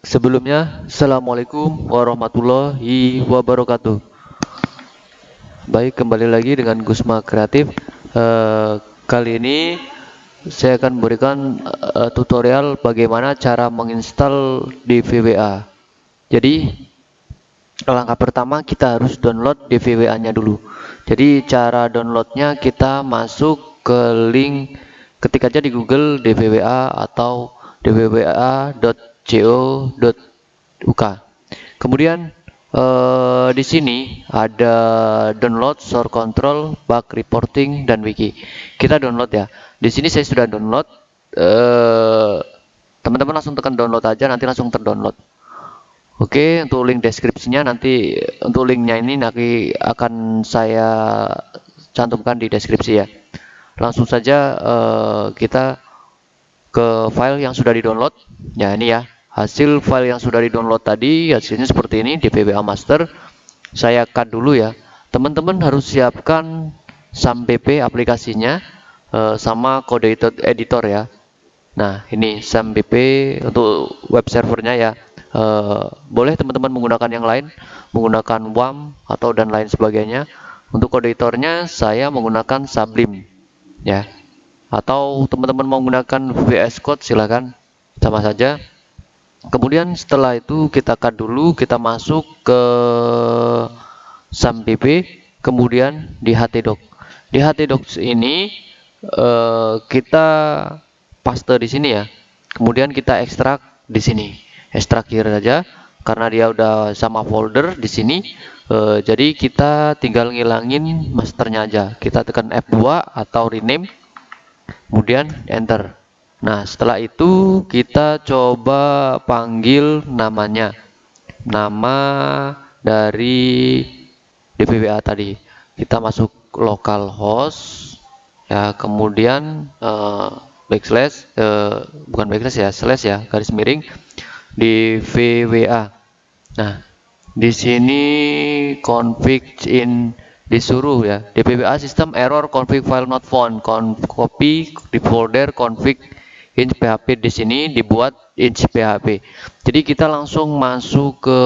sebelumnya Assalamualaikum warahmatullahi wabarakatuh. Baik, kembali lagi dengan Gusma Kreatif. Uh, kali ini saya akan memberikan uh, tutorial bagaimana cara menginstal di VWA. Jadi, langkah pertama kita harus download DVWA-nya dulu. Jadi, cara downloadnya kita masuk ke link ketik aja di Google DVWA atau dvwa.co.uk. Kemudian Uh, di sini ada download, source control, bug reporting, dan wiki. Kita download ya. Di sini saya sudah download. Eh, teman-teman uh, langsung tekan download aja, nanti langsung terdownload. Oke, untuk link deskripsinya nanti untuk linknya ini nanti akan saya cantumkan di deskripsi ya. Langsung saja uh, kita ke file yang sudah di download. Ya ini ya hasil file yang sudah di download tadi hasilnya seperti ini di VBA master. Saya cut dulu ya. Teman-teman harus siapkan SAMPP aplikasinya uh, sama kode editor ya. Nah ini SAMPP untuk web servernya ya. Uh, boleh teman-teman menggunakan yang lain menggunakan WAM atau dan lain sebagainya. Untuk kode editornya saya menggunakan Sublime ya. Atau teman-teman mau menggunakan VS Code silahkan sama saja kemudian setelah itu kita cut dulu kita masuk ke SAMPP kemudian di htdoc di htdoc ini eh, kita paste di sini ya. Kemudian kita ekstrak di sini. Ekstrak here saja karena dia udah sama folder di sini. Eh, jadi kita tinggal ngilangin masternya aja. Kita tekan F2 atau rename kemudian enter Nah, setelah itu kita coba panggil namanya. Nama dari DVWA tadi. Kita masuk localhost ya, kemudian uh, backslash uh, bukan backslash ya, slash ya, garis miring di VWA. Nah, di sini config in disuruh ya DPWA system error config file not found copy di folder config inch PHP di sini dibuat inch PHP. Jadi kita langsung masuk ke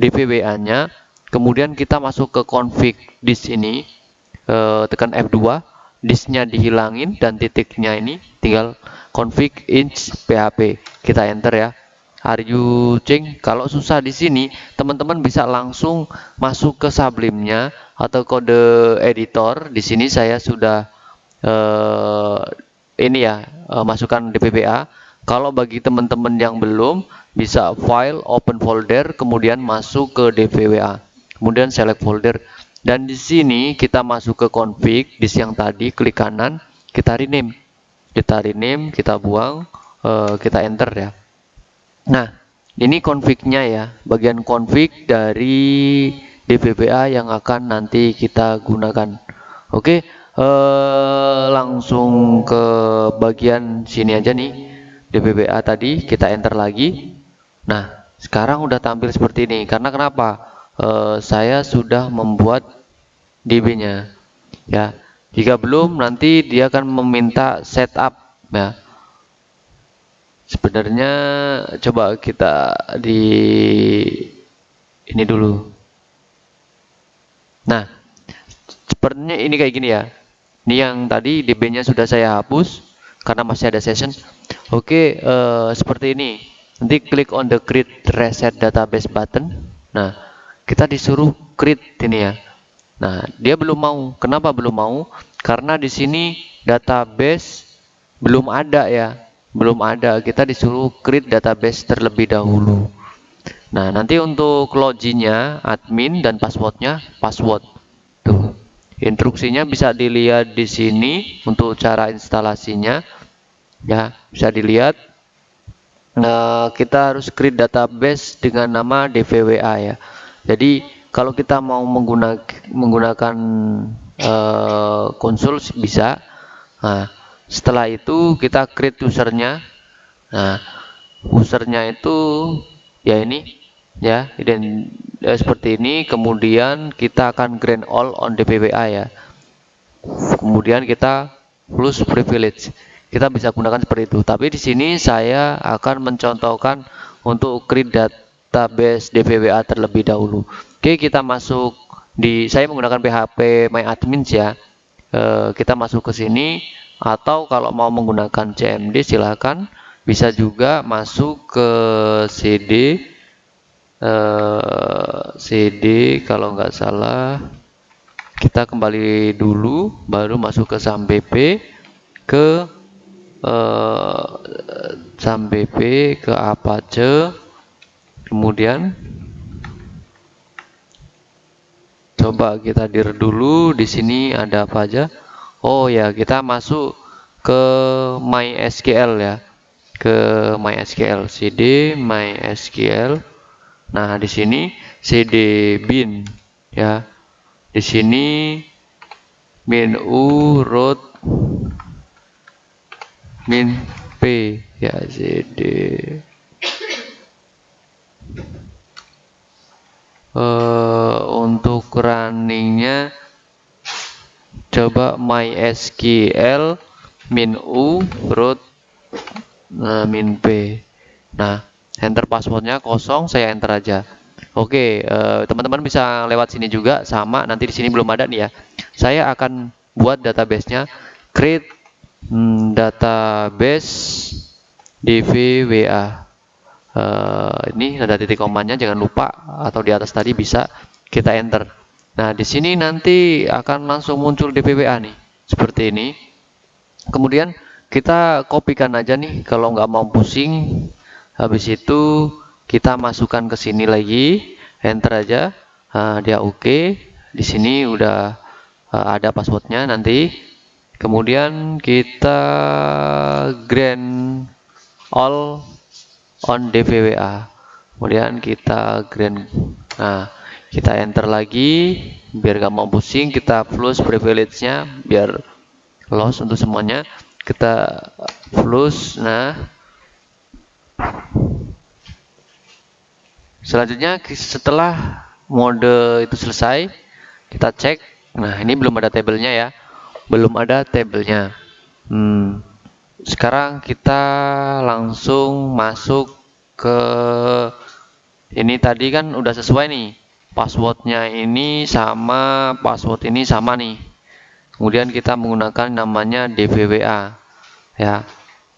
DVWA nya, kemudian kita masuk ke config di sini, e, tekan F2, disknya dihilangin dan titiknya ini tinggal config inch PHP. Kita enter ya. Are you change? Kalau susah di sini, teman-teman bisa langsung masuk ke Sublime-nya atau kode editor. Di sini saya sudah uh, ini ya masukkan DPPA. Kalau bagi teman-teman yang belum bisa file open folder kemudian masuk ke DVWA. Kemudian select folder dan di sini kita masuk ke config di siang tadi klik kanan kita rename. Kita rename, kita buang, uh, kita enter ya. Nah, ini config-nya ya, bagian config dari DVPA yang akan nanti kita gunakan. Oke, eh, langsung ke bagian sini aja nih. DBBA tadi kita enter lagi. Nah sekarang udah tampil seperti ini. Karena kenapa? Eh, saya sudah membuat DB nya ya jika belum nanti dia akan meminta setup ya. Sebenarnya coba kita di ini dulu. Nah sepertinya ini kayak gini ya ini yang tadi DB-nya sudah saya hapus karena masih ada session. Oke, uh, seperti ini. Nanti klik on the create reset database button. Nah, kita disuruh create ini ya. Nah, dia belum mau. Kenapa belum mau? Karena di sini database belum ada ya. Belum ada. Kita disuruh create database terlebih dahulu. Nah, nanti untuk loginnya admin dan passwordnya password. Instruksinya bisa dilihat di sini untuk cara instalasinya. Ya, bisa dilihat. Nah, kita harus create database dengan nama DVWA ya. Jadi kalau kita mau menggunakan menggunakan uh, konsul bisa. Nah, setelah itu kita create usernya. Nah, usernya itu ya ini ya, dan ya, seperti ini kemudian kita akan grant all on DPWA ya. Kemudian kita plus privilege. Kita bisa gunakan seperti itu. Tapi di sini saya akan mencontohkan untuk create database DVWA terlebih dahulu. Oke, kita masuk di saya menggunakan PHP MyAdmins ya. E, kita masuk ke sini atau kalau mau menggunakan CMD silahkan. Bisa juga masuk ke CD CD kalau nggak salah kita kembali dulu baru masuk ke SAM BP ke uh, SAM BP ke Apache. Kemudian coba kita dir dulu di sini ada apa aja? Oh ya kita masuk ke MySQL ya. Ke MySQL. CD MySQL Nah, di sini CD bin ya. Di sini min u root min p ya CD uh, untuk runningnya coba MySQL min u root uh, min p nah enter passwordnya kosong saya enter aja. Oke eh, teman-teman bisa lewat sini juga sama nanti di sini belum ada nih ya. Saya akan buat databasenya. Create hmm, database dvwa uh, eh, ini ada titik komanya jangan lupa atau di atas tadi bisa kita enter. Nah di sini nanti akan langsung muncul dvwa nih seperti ini. Kemudian kita kopikan aja nih kalau nggak mau pusing habis itu kita masukkan ke sini lagi enter aja. Uh, dia oke. Okay. di sini udah uh, ada passwordnya nanti. Kemudian kita grant all on dvwa kemudian kita grant nah kita enter lagi. Biar gak mau pusing kita flush privilege nya biar loss untuk semuanya. Kita flush nah Selanjutnya setelah mode itu selesai, kita cek. Nah, ini belum ada tabelnya ya. Belum ada tabelnya. Hmm. Sekarang kita langsung masuk ke ini tadi kan udah sesuai nih. Passwordnya ini sama password ini sama nih. Kemudian kita menggunakan namanya DVWA ya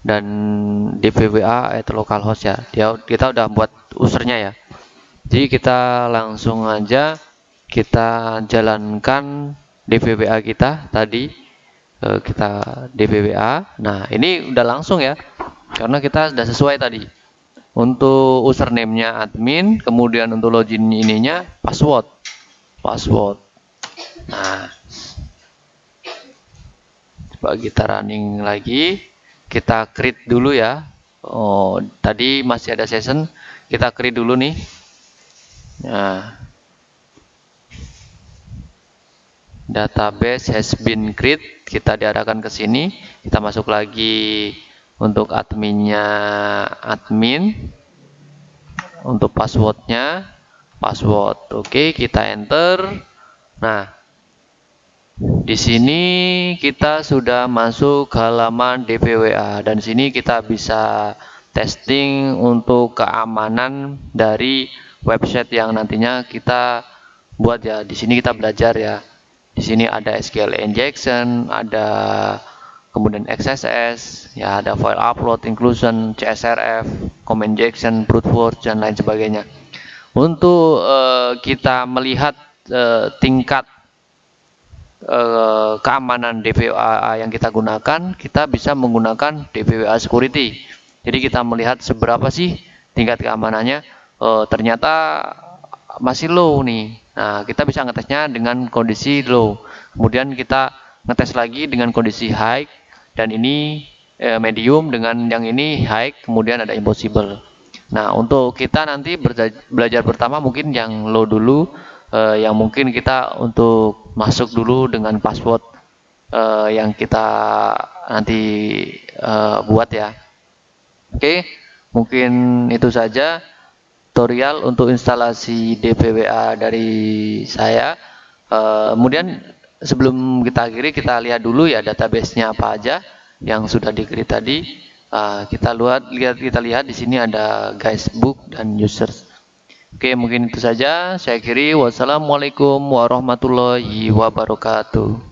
dan DVWA atau localhost ya. Dia kita udah buat usernya ya. Jadi kita langsung aja kita jalankan DVWA kita tadi eh, kita DVWA. Nah, ini udah langsung ya. Karena kita sudah sesuai tadi. Untuk username-nya admin, kemudian untuk login ininya password. Password. Nah, coba kita running lagi. Kita create dulu ya. Oh, tadi masih ada session. Kita create dulu nih Nah, database has been create. Kita diarahkan ke sini. Kita masuk lagi untuk adminnya admin. Untuk passwordnya password. Oke, kita enter. Nah, di sini kita sudah masuk halaman DPWA dan sini kita bisa testing untuk keamanan dari website yang nantinya kita buat ya. Di sini kita belajar ya. Di sini ada SQL injection, ada kemudian XSS, ya ada file upload, inclusion, CSRF, comment injection, brute force dan lain sebagainya. Untuk uh, kita melihat uh, tingkat uh, keamanan DVWA yang kita gunakan, kita bisa menggunakan DVWA security. Jadi kita melihat seberapa sih tingkat keamanannya uh, ternyata masih low nih. Nah, kita bisa ngetesnya dengan kondisi low. Kemudian kita ngetes lagi dengan kondisi high dan ini eh, medium dengan yang ini high, kemudian ada impossible. Nah, untuk kita nanti belajar pertama mungkin yang low dulu eh, yang mungkin kita untuk masuk dulu dengan password eh, yang kita nanti eh, buat ya. Oke, mungkin itu saja tutorial untuk instalasi DVWA dari saya. Uh, kemudian sebelum kita akhiri kita lihat dulu ya database-nya apa aja yang sudah di tadi. uh, kita lihat kita lihat di sini ada guys book dan users oke mungkin itu saja. Saya kiri wassalamualaikum warahmatullahi wabarakatuh